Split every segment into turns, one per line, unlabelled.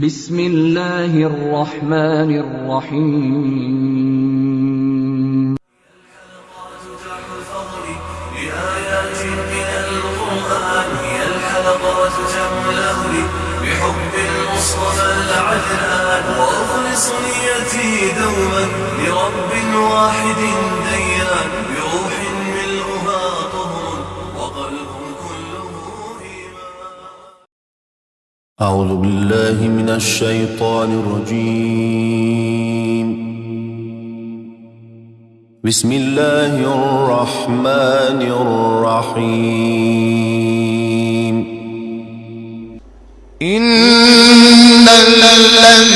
بسم الله الرحمن الرحيم
من القرآن هي بحب المصطفى العدنان وأخلص نيتي دوما لرب واحد ديان
أعوذ بالله من الشيطان الرجيم. بسم الله الرحمن الرحيم. إن الذين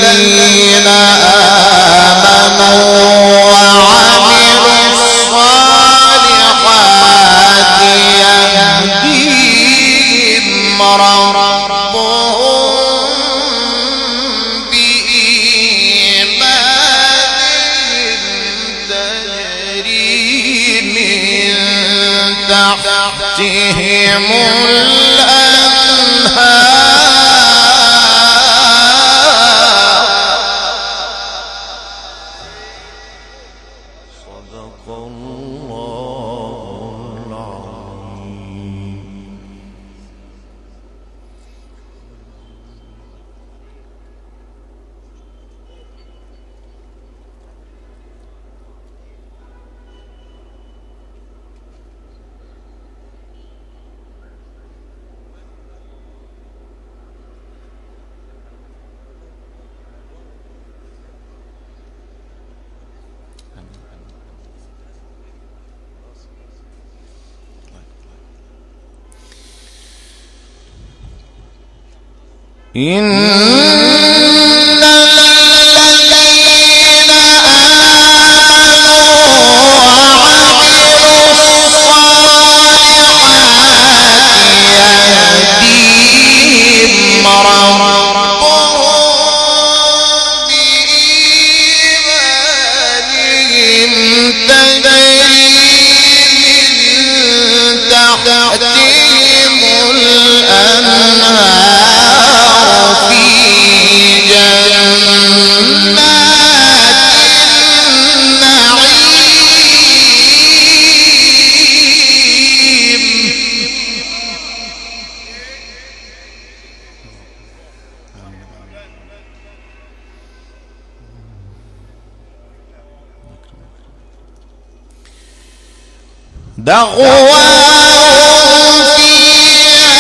تحتهم إن دعواهم فيها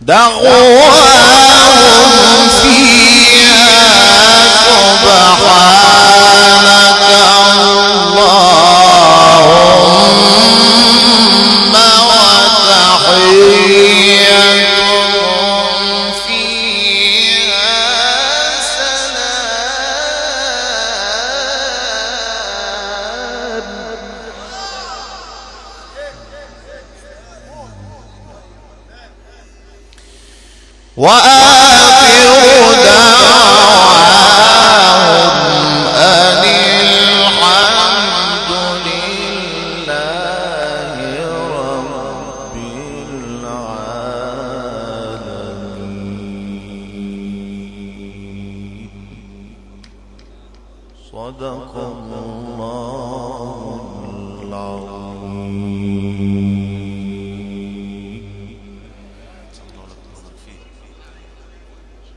سبحانك وآخر أن الحمد لله العالمين صدق الله